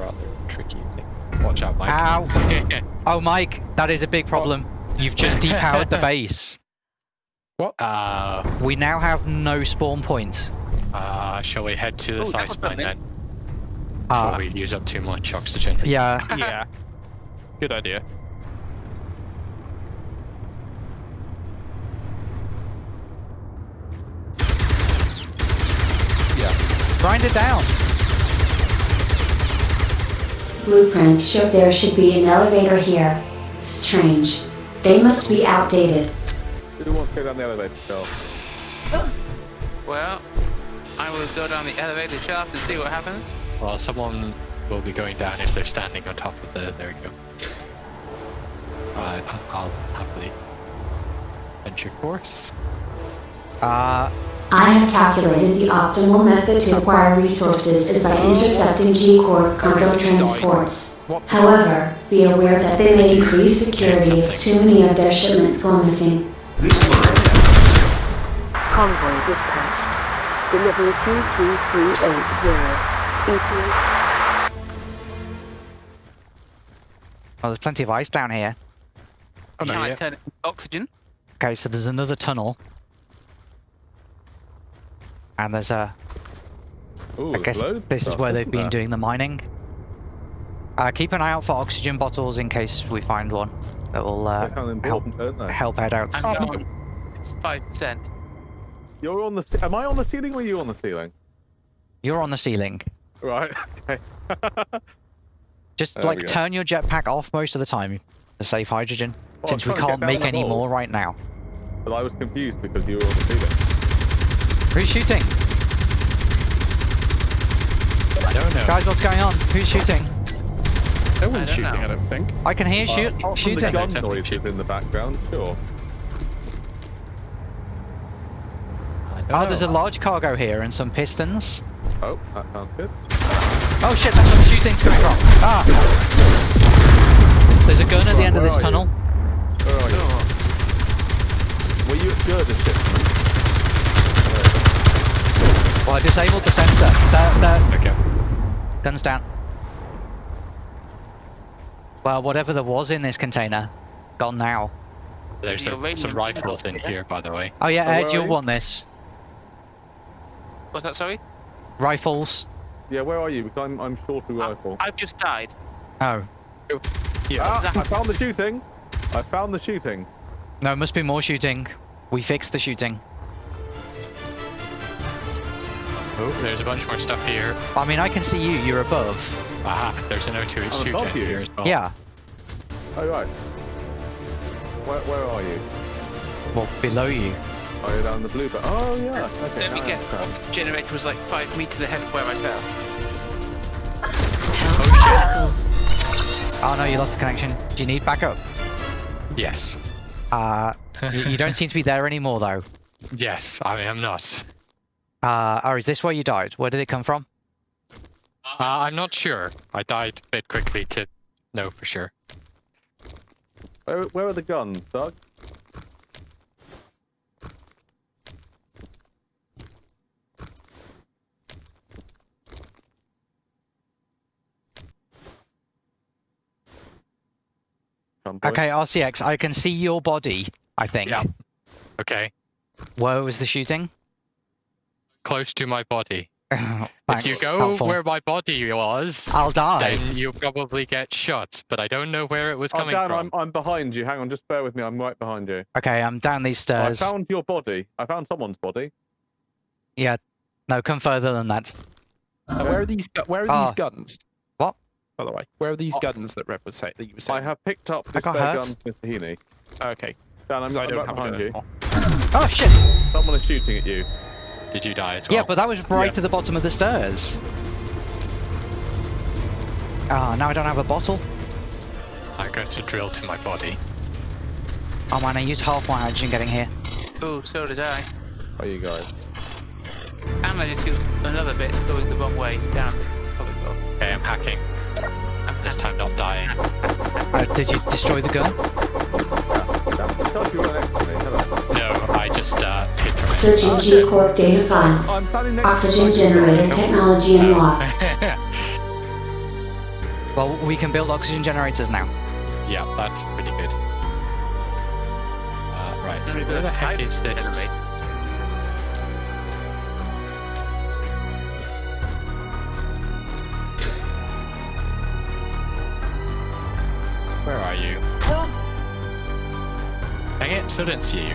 rather tricky thing. Watch out, Mike. Ow. Oh, Mike, that is a big problem. You've just depowered the base. what? Uh, We now have no spawn point. uh, shall we head to this that was ice mine then? Uh, Before we use up too much oxygen. yeah. yeah. Good idea. Yeah. Grind it down. Blueprints show there should be an elevator here. Strange. They must be outdated. Who wants to go down the elevator shaft? Well, I will go down the elevator shaft and see what happens. Well, someone will be going down if they're standing on top of the. There we go. I- I'll happily venture course. Uh, I have calculated the optimal method to acquire resources is by intercepting G-Corp cargo transports. However, be aware that they may increase security if too many of their shipments go missing. Convoy dispatched. Delivery 23380. ETA well, there's plenty of ice down here. Oh, no, Can I yeah. turn oxygen? Okay, so there's another tunnel. And there's a. Ooh, I guess there's this is where they've been there? doing the mining. Uh, keep an eye out for oxygen bottles in case we find one. That will uh, They're kind of help important, help head out. I'm Oh. on five percent. You're on the. Am I on the ceiling or are you on the ceiling? You're on the ceiling. Right. Okay. Just There like turn your jetpack off most of the time to save hydrogen, Well, since we can't make any more right now. but I was confused because you were on the ceiling. Who's shooting? I don't know. Guys, what's going on? Who's shooting? No I one's don't shooting, know. I don't think. I can hear shoot Uh, apart from shooting. the gun Something noises in the background, sure. I Oh, know. there's a large cargo here and some pistons. Oh, that sounds good. Oh shit, that's where the shooting's coming from. Ah! There's a gun at the Right, end of this are you? tunnel. Where are you? Were you at Gerda shipment? Well, I disabled the sensor. There, there. Okay. Guns down. Well, whatever there was in this container, gone now. There's The some, some rifles in here, by the way. Oh yeah, Oh, Ed, you'll you? want this. What's that? Sorry. Rifles. Yeah, where are you? Because I'm, I'm short of I- rifle. I've just died. Oh. ah, I found the shooting! I found the shooting. No, must be more shooting. We fixed the shooting. Oh, there's a bunch more stuff here. I mean, I can see you. You're above. Ah, there's an O2 Oh, shooter above you? here as well. Yeah. Oh, right. Where, where are you? Well, below you. Are you down the blue bit? Oh, yeah. Okay. Let me now I get. understand. Oxygen generator was like five meters ahead of where I fell. Oh no, you lost the connection. Do you need backup? Yes. Uh, you, you don't seem to be there anymore though. Yes, I mean, I'm not. Uh, oh, is this where you died? Where did it come from? Uh, I'm not sure. I died a bit quickly to know for sure. Where, where are the guns, Doug? Okay, RCX, I can see your body, I think. Yeah. Okay. Where was the shooting? Close to my body. Thanks. if you go helpful. where my body was, I'll die. then you'll probably get shot. But I don't know where it was Oh, coming Dan, from. I'm, I'm behind you. Hang on, just bear with me. I'm right behind you. Okay, I'm down these stairs. I found your body. I found someone's body. Yeah. No, come further than that. Uh, where are these? gu- Where are Ah. these guns? What? By the way, where are these Oh. guns that Rev was saying that you were I have picked up this got spare hurt. gun, Mr. Heaney. Okay. Dan, I'm, 'cause I I'm don't right have a behind you. Oh shit! Someone is shooting at you. Did you die as well? Yeah, but that was right Yeah. to the bottom of the stairs. Ah, now I don't have a bottle. I'm going to drill to my body. Oh man, I used half my hydrogen getting here. Oh, so did I. Are you guys? And I just used another bit going the wrong way down the corridor. Okay, I'm hacking. I'm This time not dying. Uh, did you destroy the gun? Dan, tell you right next to me. Hello. No, I just uh, hit from Searching G-Corp data files. I'm standing next Oxygen to you. generator technology unlocked. Well, we can build oxygen generators now. Yeah, that's pretty good. Uh, right, so where the heck is this? Where are you? Dang it, still didn't see you.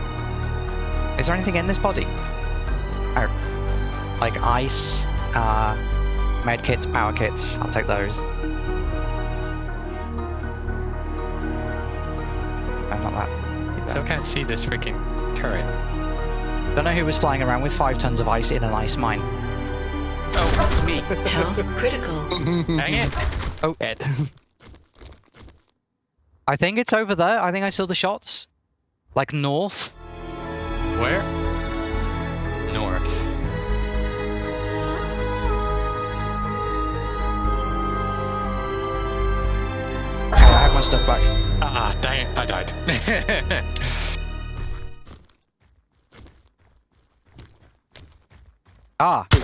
Is there anything in this body? Oh. Like ice, uh, med kits, power kits. I'll take those. No, not that. Still can't see this freaking turret. Don't know who was flying around with five tons of ice in an ice mine. Oh, me. Health critical. Dang it! Oh, Ed. I think it's over there. I think I saw the shots. Like north. Where? North. Okay, I have my stuff back. Ah, dang it, I died. Ah, you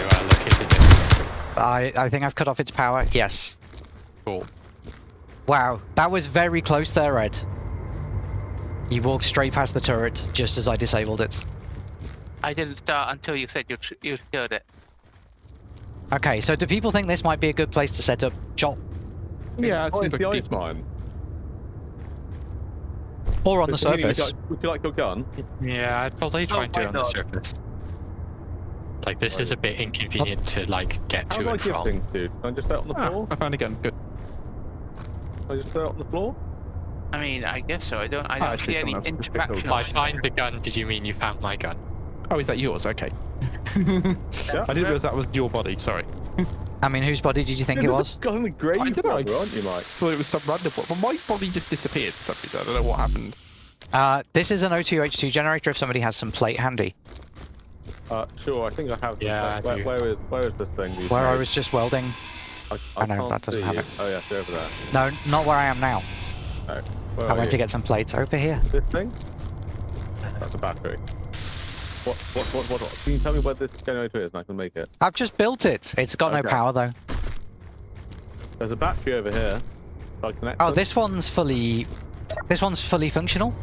are located this. I, I think I've cut off its power. Yes. Cool. Wow, that was very close there, Ed. You walked straight past the turret just as I disabled it. I didn't start until you said you tr- you killed it. Okay, so do people think this might be a good place to set up shop Yeah, it it's seems like a ice decent- mine. or on the But Tahini, would you surface? like- Would you like your gun? Yeah, I'd probably try Oh, and do it on the surface. Like, this is a bit inconvenient to, like, get How to do I and give from. things to? Can I just set on the Ah, floor? I found a gun. Good. Can I just set it on the floor? I mean, I guess so. I don't. I Ah, don't actually see any someone else just interaction. those By of it. find the gun, did you mean you found my gun? Oh, is that yours? Okay. Yeah. I didn't realize that was your body. Sorry. I mean, whose body did you think it You're was? just Got in the grave, I don't know. brother, aren't you, Mike? So it was some random one. But my body just disappeared for some reason. I don't know what happened. Uh, this is an O2H2 generator if somebody has some plate handy. Uh, sure. I think I have. Yeah, uh, I where, do. where is where is this thing? these Where I was just welding. I, I know, that doesn't have you. it. Oh yeah, over there. No, not where I am now. Where I went you? to get some plates over here. this thing. That's a battery. What, what, what, what, what? Can you tell me where this generator is and I can make it? I've just built it. It's got no power though. There's a battery over here. I connect Oh, them? this one's fully. This one's fully functional.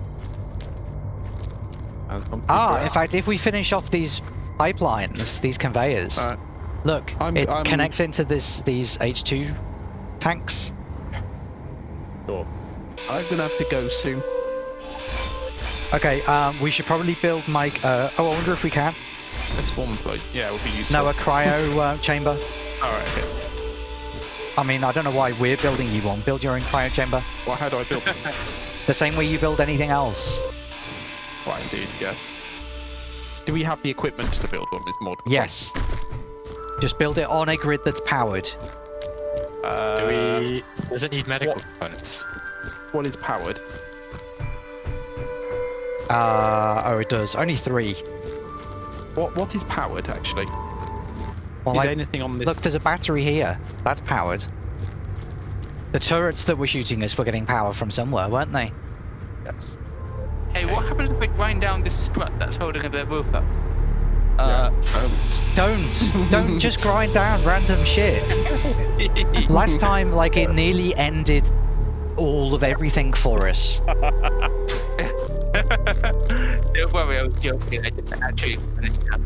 And Ah, in fact, if we finish off these pipelines, these conveyors. Look, I'm- it I'm- connects into this these H2 tanks. Sure. I'm gonna have to go soon. Okay, um, we should probably build Mike. Uh, oh, I wonder if we can. A swarm float. Yeah, it would be useful. No, a cryo uh, chamber. Alright, okay. I mean, I don't know why we're building you one. Build your own cryo chamber. Well, how do I build? The same way you build anything else. Right, indeed, yes. Do we have the equipment to build one? Is more the point. Yes. Just build it on a grid that's powered. Uh, Do we... Does it need medical what- components? What is powered? Uh, oh, it does. Only three. What What is powered, actually? Well, is like, there anything on this? look, there's a battery here. That's powered. The turrets that were shooting us were getting power from somewhere, weren't they? Yes. Hey, what happens if we grind down this strut that's holding a the roof up? Uh, um, Don't! don't just grind down random shit. Last time, like, it nearly ended all of everything for us. Don't worry, I was joking. I didn't actually finish that.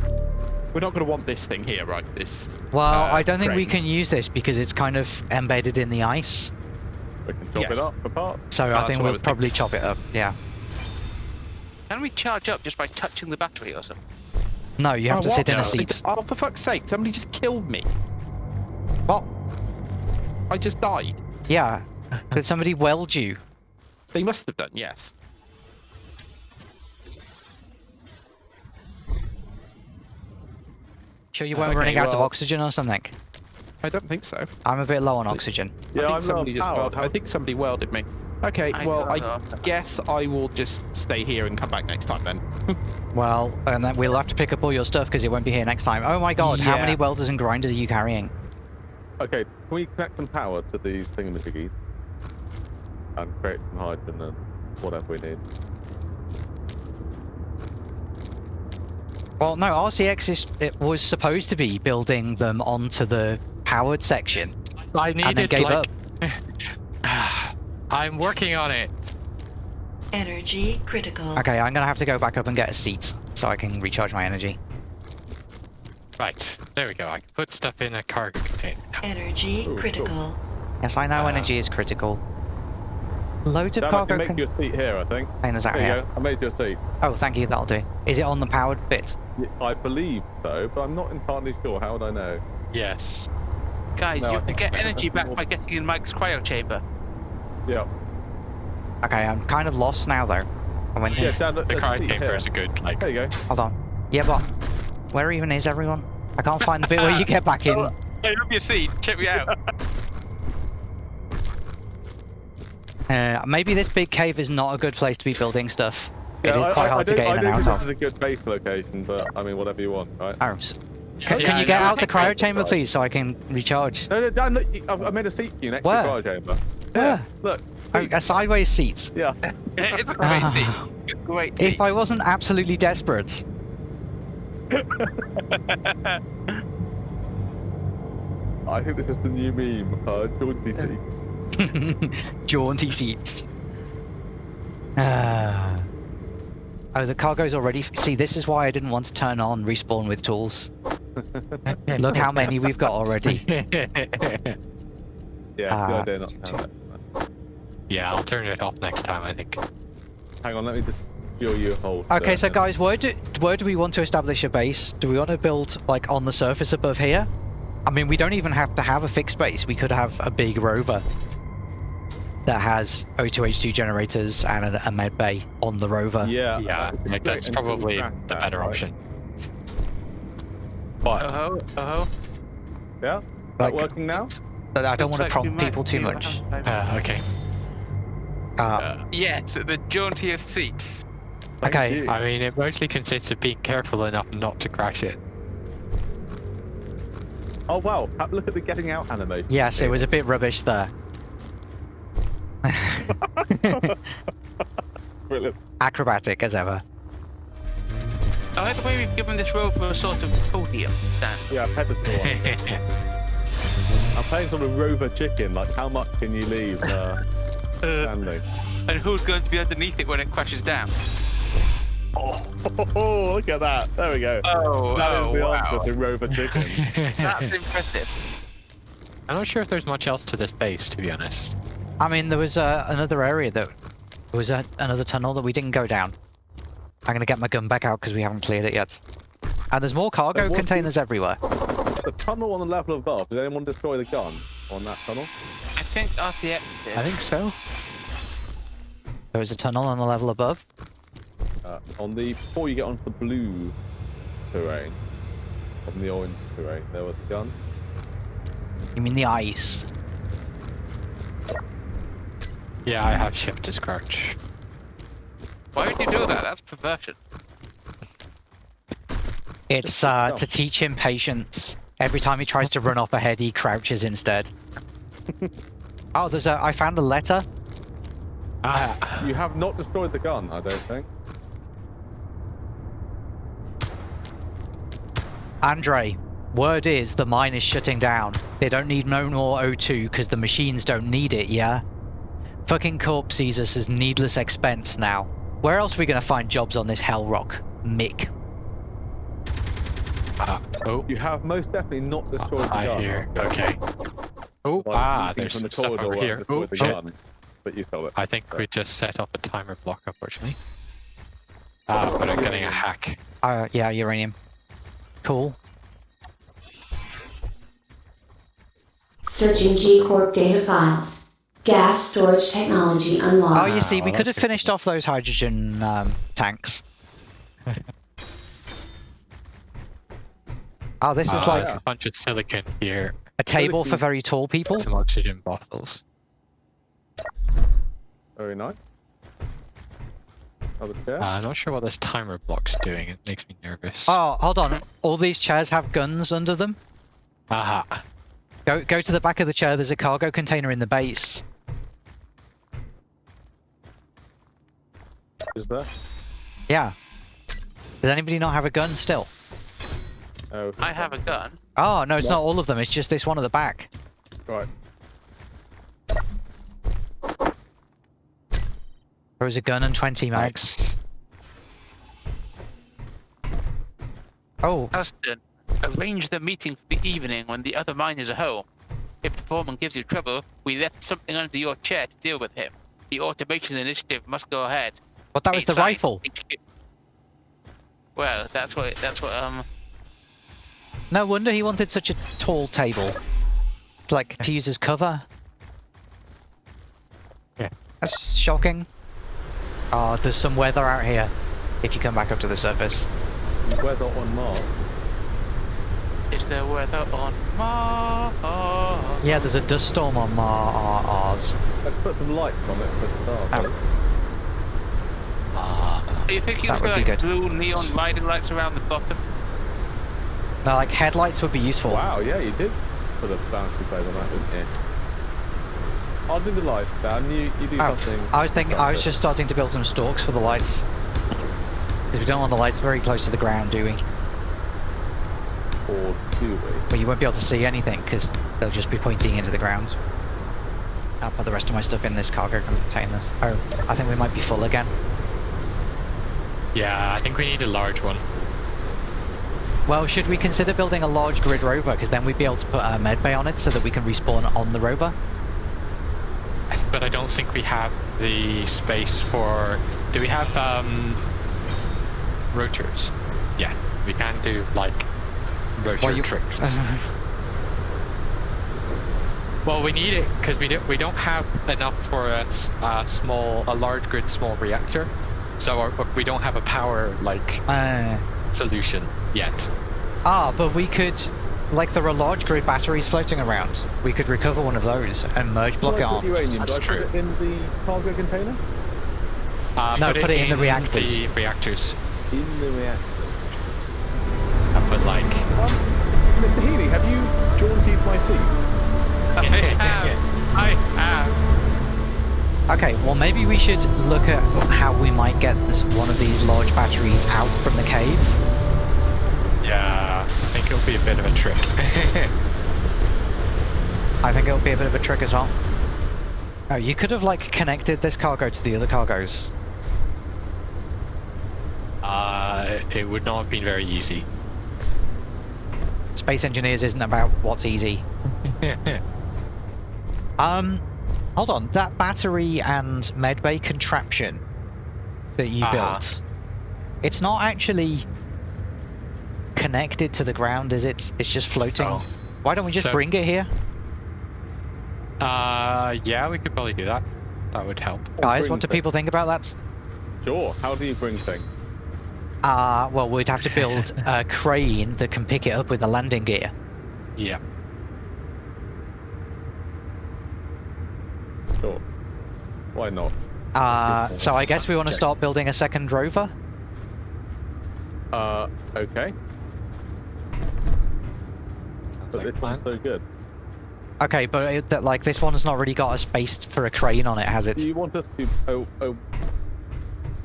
we're not going to want this thing here, right? This. Well, Uh, I don't think we can use this because it's kind of embedded in the ice. We can chop Yes. it up apart. So Oh, I think we'll was probably chop it up. Yeah. Can we charge up just by touching the battery or something? No, you have Oh, to what? sit in No. a seat. Oh, for fuck's sake! Somebody just killed me. What? I just died. Yeah. Did somebody weld you? They must have done. Yes. Sure you weren't okay, running out of oxygen or something? I don't think so. I'm a bit low on oxygen. Yeah, I think I'm somebody not just welded. I think somebody welded me. Okay, I well, I off. guess I will just stay here and come back next time then. Well, and then we'll have to pick up all your stuff because it won't be here next time. Oh my god, how many welders and grinders are you carrying? Okay, can we connect some power to these thingamajiggies? And create some hydrogen and whatever we need. Well, no, RCX is, it was supposed to be building them onto the powered section I and then needed gave like. up. I'm working on it. Energy critical. Okay, I'm gonna have to go back up and get a seat so I can recharge my energy. Right, there we go. I can put stuff in a cargo container. Energy Ooh, critical. Yes, I know Uh, energy is critical. Loads of Dan, I cargo can make con- you a seat here, I think. containers out There you here. go. I made you a seat. Oh, thank you, that'll do. Is it on the powered bit? I believe so, but I'm not entirely sure. How would I know? Yes. Guys, No, you think get so. energy back by getting in Mike's cryo chamber. Yeah. Okay, I'm kind of lost now though. I went Yeah, in. Dan, look, The there's a cryo here. is a good like. There you go. Hold on. Yeah, but where even is everyone? I can't find the bit where you get back in. Hey, look your seat. Check me out. Uh, maybe this big cave is not a good place to be building stuff. It Yeah, is I- quite I, hard I to don't- get in I and don't out think of. This is a good base location, but I mean, whatever you want, right? Oh, s- can, Yeah, can you get out the cryo chamber, please, so I can recharge? No, no, Dan, look, I've, I made a seat for you next Where? to the cryo chamber. Where? Yeah, look. Oh, seat. a sideways seat. Yeah. it's a great seat. Ah. Great seat. If I wasn't absolutely desperate. I think this is the new meme. Uh, jaunty seat. Jaunty seats. Ah. Oh, the cargo's already. See, this is why I didn't want to turn on respawn with tools. Look how many we've got already. Yeah, Ah, good idea not to have that. Yeah, I'll turn it off next time. I think. Hang on, let me just drill you a hole. Okay, so guys, where do where do we want to establish a base? Do we want to build like on the surface above here? I mean, we don't even have to have a fixed base. We could have a big rover that has O2H2 generators and a, a med bay on the rover. Yeah, Yeah, it's like that's probably the that, better right? option. But Oh, oh. yeah, that working now? but I don't want to like prompt people too much. Uh, okay. Uh, Yes, the jauntiest seats. Okay. I mean, it mostly consists of being careful enough not to crash it. Oh wow, look at the getting out animation. Yes, it was a bit rubbish there. Brilliant. Acrobatic as ever. I like the way we've given this rover a sort of podium stand. Yeah, pedestal. on it. I'm playing sort of rover chicken. Like, how much can you leave uh, Uh, standing? and who's going to be underneath it when it crashes down? Oh, look at that. There we go. Oh, That is oh the wow. answer to rover chicken. That's impressive. I'm not sure if there's much else to this base, to be honest. I mean, there was uh, another area that there was a, another tunnel that we didn't go down. I'm gonna get my gun back out because we haven't cleared it yet. And there's more cargo Uh, what- containers everywhere. the tunnel on the level above. Did anyone destroy the gun on that tunnel? I think RCX did. I think so. There is a tunnel on the level above. Uh, on the before you get onto the blue terrain, on the orange terrain, there was a gun. You mean the ice? Yeah, I have shift to crouch. Why would you do that? That's perversion. It's uh, to teach him patience. Every time he tries to run off ahead, he crouches instead. oh, there's a. I found a letter. Ah, You have not destroyed the gun, I don't think. Andre, word is the mine is shutting down. They don't need no more O2 because the machines don't need it, yeah? Fucking Corp sees us as needless expense now. Where else are we gonna find jobs on this hell rock? Mick. ah, oh, You have most definitely not destroyed the gun. I gun. hear. Okay. Oh, Like, ah, there's some the stuff over here. Oh, the shit. Gun, but you stole it. I think we just set up a timer block, unfortunately. Ah, but I'm getting a hack. Uh, yeah, uranium. Cool. Searching G-Corp data files. Gas storage technology unlocked. Oh, you see, we well, could that's have finished off those hydrogen um, tanks. Oh, this is Ah, like a bunch of silicon here. a table for very tall people. Some oxygen bottles. Very nice. Other chair. Uh, I'm not sure what this timer block's doing. It makes me nervous. Oh, hold on. All these chairs have guns under them. Aha. Go go to the back of the chair. There's a cargo container in the base. Is there? Yeah. Does anybody not have a gun still? Oh, I have a gun. Oh, no, it's What? not all of them. It's just this one at the back. Right. There was a gun and 20 mags. Oh, Huston, arrange the meeting for the evening when the other miners are home. If the foreman gives you trouble, we left something under your chair to deal with him. The automation initiative must go ahead. but that was A the rifle. HQ. Well, that's what that's what um No wonder he wanted such a tall table. Like, to use as cover. Yeah. That's shocking. Ah, there's some weather out here. If you come back up to the surface. Weather on Mars. is there weather on Mars. Yeah, there's a dust storm on Mars. Let's put some lights on it for start. Oh. Ah, Are you thinking That of would be like good. blue neon riding lights around the bottom? Now, like, headlights would be useful. Wow, yeah, you did put a bouncy plate on that, didn't you? I'll do the lights, Dan. You, you do Oh, something. I was thinking, I was just starting to build some stalks for the lights. Because we don't want the lights very close to the ground, do we? Or do we? Well, you won't be able to see anything because they'll just be pointing into the ground. I'll put the rest of my stuff in this cargo container. Oh, I think we might be full again. yeah, I think we need a large one. Well, should we consider building a large grid rover? Because then we'd be able to put a med bay on it so that we can respawn on the rover. But I don't think we have the space for. Do we have um rotors? Yeah, we can do like rotor Well, tricks. well, we need it because we don't we don't have enough for a, a small, a large grid small reactor. So our, we don't have a power like Uh, solution yet. ah, but we could, like there are large grid batteries floating around. We could recover one of those and merge block Should it on. That's true. put it in the cargo container? Uh, No, put it in the reactors. The reactors. In the reactor. I put like. Um, Mr. Heaney, have you jauntied my seat? I have. I have. Okay, well maybe we should look at how we might get this, one of these large batteries out from the cave. Yeah, I think it'll be a bit of a trick. I think it'll be a bit of a trick as well. Oh, you could have like connected this cargo to the other cargoes. uh, it would not have been very easy. Space Engineers isn't about what's easy. Um, hold on. That battery and medbay contraption that you Uh-huh. built, it's not actually connected to the ground, is it? It's just floating. Oh. Why don't we just So- bring it here? uh, yeah, we could probably do that. That would help. Guys, what do things. people think about that? Sure. How do you bring things? Uh, well, we'd have to build a crane that can pick it up with the landing gear. Yeah. Sure. Why not? Uh, so I guess we want to start building a second rover. Uh, okay. But this one's so good. Okay, but it, that, like this one's not really got a space for a crane on it, has it? Do you want us to? Oh, oh.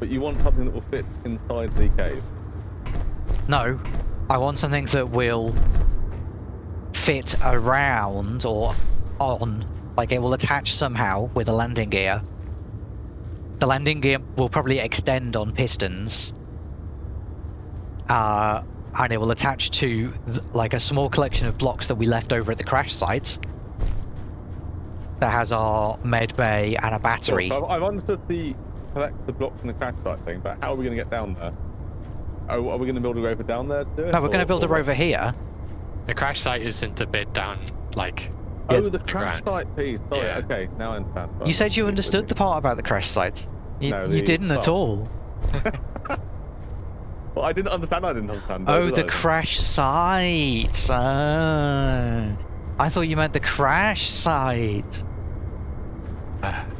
But you want something that will fit inside the cave. No, I want something that will fit around or on, like it will attach somehow with a landing gear. The landing gear will probably extend on pistons, uh, and it will attach to th- like a small collection of blocks that we left over at the crash site. That has our med bay and a Sure. battery. So I've, I've understood the collect the blocks from the crash site thing, but how are we going to get down there? Oh, are we going to build a rover down there to do it? No, we're going to build a or what? rover here. The crash site isn't a bit down, like. Oh, Yeah, the the crash ground. site piece. Sorry. Yeah. Okay, now I understand. You said you understood the part about the crash site. You, No, you didn't at all. Well, I didn't understand. I didn't understand. Oh, the I? crash site. Ah. I thought you meant the crash site. Uh,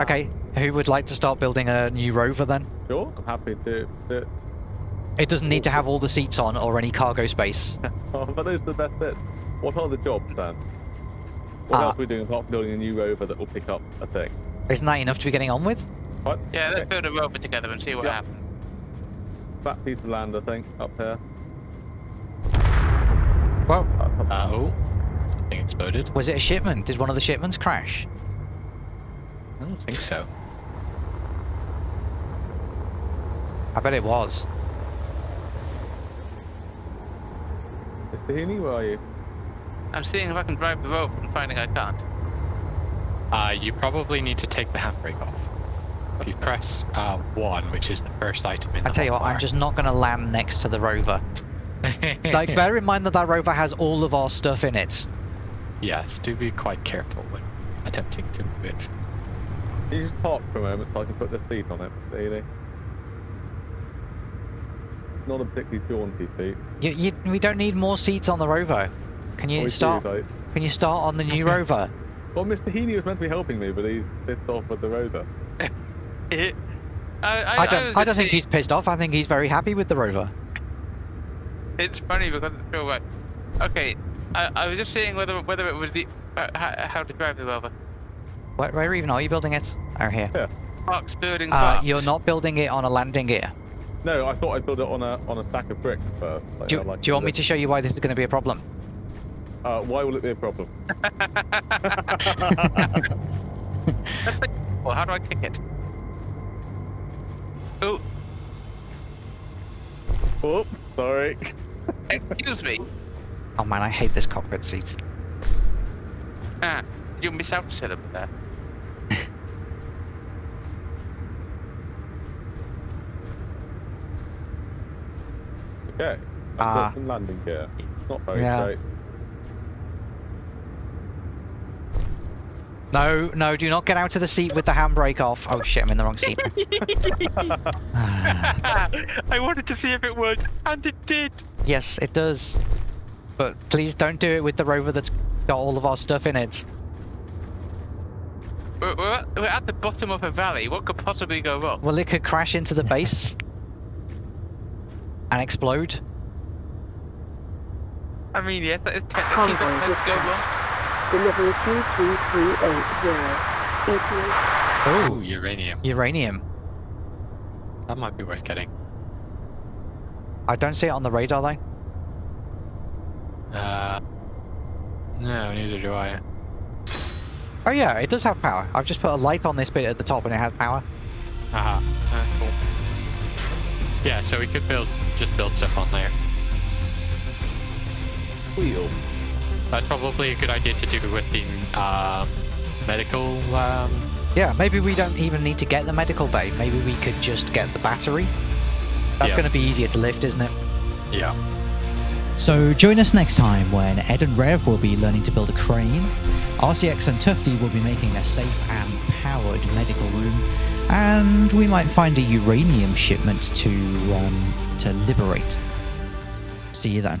Okay, who would like to start building a new rover then? Sure, I'm happy to. to It doesn't need to have all the seats on or any cargo space. oh, but those are the best bits. What are the jobs then? What Uh, else are we doing apart from building a new rover that will pick up a thing? Isn't that enough to be getting on with? What? Yeah, let's build a rover together and see what Yeah. happens. That piece of land, I think, up here. Well, Uh, oh, something exploded. was it a shipment? Did one of the shipments crash? I don't think so. I bet it was. Mr. Heaney, where are you? I'm seeing if I can drive the rover and finding I can't. Uh, you probably need to take the handbrake off. If you press uh, 1, which is the first item in I the tell you what, I'm just not going to land next to the rover. Like, bear in mind that that rover has all of our stuff in it. Yes, do be quite careful when attempting to move it. Can you just park for a moment so I can put the seat on it, Mr. Heaney? Not a particularly jaunty seat. You, you, we don't need more seats on the rover. Can you We do, start? though. Can you start on the new rover? Well, Mr. Heaney was meant to be helping me, but he's pissed off with the rover. I, I, I don't. was I, don't think he's pissed off. I think he's very happy with the rover. It's funny because it's so right. Okay, I, I was just saying whether whether it was the uh, how, how to drive the rover. Where, where even are you building it? Oh, here. Fox building Uh, Fox. you're not building it on a landing gear. No, I thought I'd build it on a on a stack of bricks first. like Do, I like do you want me to show you why this is going to be a problem? Uh, why will it be a problem? Well, how do I kick it? Oh, oh, sorry. excuse me. Oh man, I hate this cockpit seat. Ah, you miss out to them there. Okay. Ah. got some landing gear. Not very Yeah. great. No, no, do not get out of the seat with the handbrake off. Oh shit, I'm in the wrong seat. Ah. I wanted to see if it would, and it did. yes, it does. But please don't do it with the rover that's got all of our stuff in it. We're, we're, at, we're at the bottom of a valley. What could possibly go wrong? Well, it could crash into the base and explode. I mean, yes, that is technically Convoy something that could go wrong. Dispatched. Delivery 23380. ETA Oh, uranium. Uranium. That might be worth getting. I don't see it on the radar though. Uh, no, neither do I. Oh yeah, it does have power. I've just put a light on this bit at the top and it has power. Haha. Uh, cool. Yeah, so we could build, just build stuff on there. Wheel. That's probably a good idea to do with the um, medical. Um, Yeah, maybe we don't even need to get the medical bay. Maybe we could just get the battery. That's Yeah. going to be easier to lift, isn't it? yeah. So join us next time when Ed and Rev will be learning to build a crane, RCX and Tufty will be making a safe and powered medical room, and we might find a uranium shipment to um, to liberate. See you then.